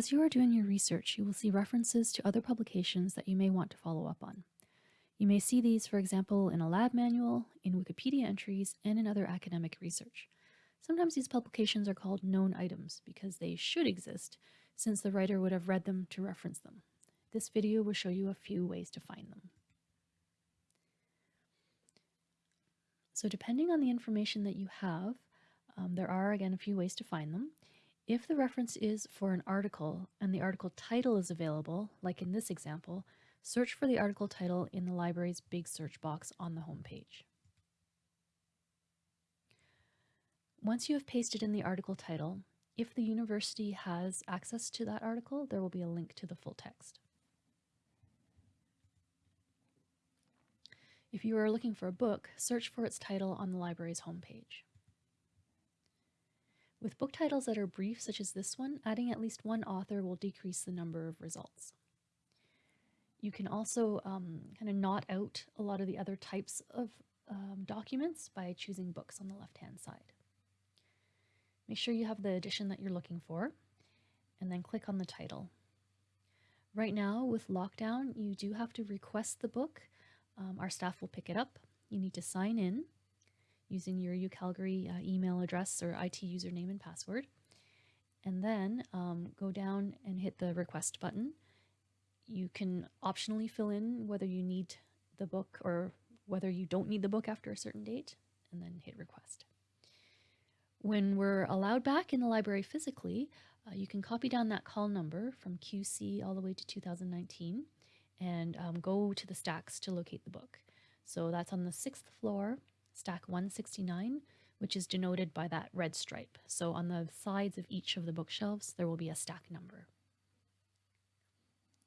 As you are doing your research, you will see references to other publications that you may want to follow up on. You may see these, for example, in a lab manual, in Wikipedia entries, and in other academic research. Sometimes these publications are called known items because they should exist since the writer would have read them to reference them. This video will show you a few ways to find them. So depending on the information that you have, um, there are again a few ways to find them. If the reference is for an article and the article title is available, like in this example, search for the article title in the library's big search box on the home page. Once you have pasted in the article title, if the university has access to that article, there will be a link to the full text. If you are looking for a book, search for its title on the library's homepage. With book titles that are brief, such as this one, adding at least one author will decrease the number of results. You can also um, kind of knot out a lot of the other types of um, documents by choosing books on the left-hand side. Make sure you have the edition that you're looking for, and then click on the title. Right now, with lockdown, you do have to request the book. Um, our staff will pick it up. You need to sign in using your UCalgary uh, email address or IT username and password. And then um, go down and hit the request button. You can optionally fill in whether you need the book or whether you don't need the book after a certain date, and then hit request. When we're allowed back in the library physically, uh, you can copy down that call number from QC all the way to 2019 and um, go to the stacks to locate the book. So that's on the sixth floor stack 169, which is denoted by that red stripe. So on the sides of each of the bookshelves, there will be a stack number.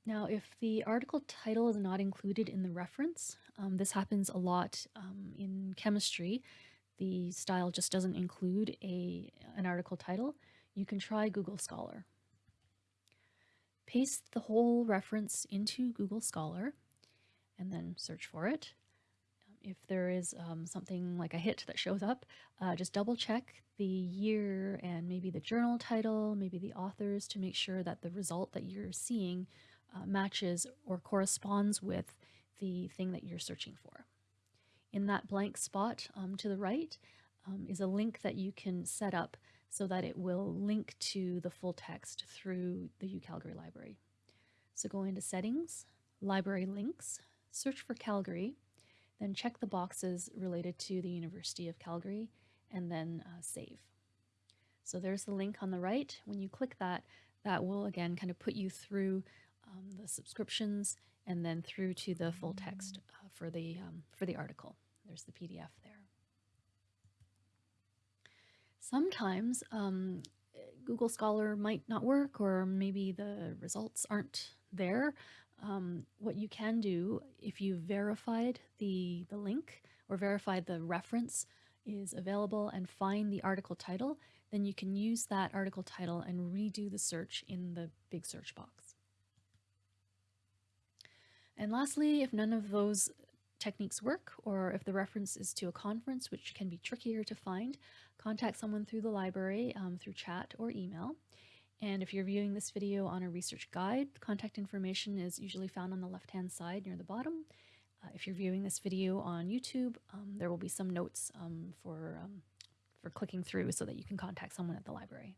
Now, if the article title is not included in the reference, um, this happens a lot um, in chemistry. The style just doesn't include a, an article title. You can try Google Scholar. Paste the whole reference into Google Scholar and then search for it if there is um, something like a hit that shows up, uh, just double check the year and maybe the journal title, maybe the authors to make sure that the result that you're seeing uh, matches or corresponds with the thing that you're searching for. In that blank spot um, to the right um, is a link that you can set up so that it will link to the full text through the UCalgary library. So go into settings, library links, search for Calgary, then check the boxes related to the University of Calgary and then uh, save. So there's the link on the right. When you click that, that will again kind of put you through um, the subscriptions and then through to the full text uh, for the um, for the article. There's the PDF there. Sometimes um, Google Scholar might not work or maybe the results aren't there. Um, what you can do if you verified the, the link or verified the reference is available and find the article title, then you can use that article title and redo the search in the big search box. And lastly, if none of those techniques work, or if the reference is to a conference, which can be trickier to find, contact someone through the library um, through chat or email. And if you're viewing this video on a research guide, contact information is usually found on the left-hand side near the bottom. Uh, if you're viewing this video on YouTube, um, there will be some notes um, for, um, for clicking through so that you can contact someone at the library.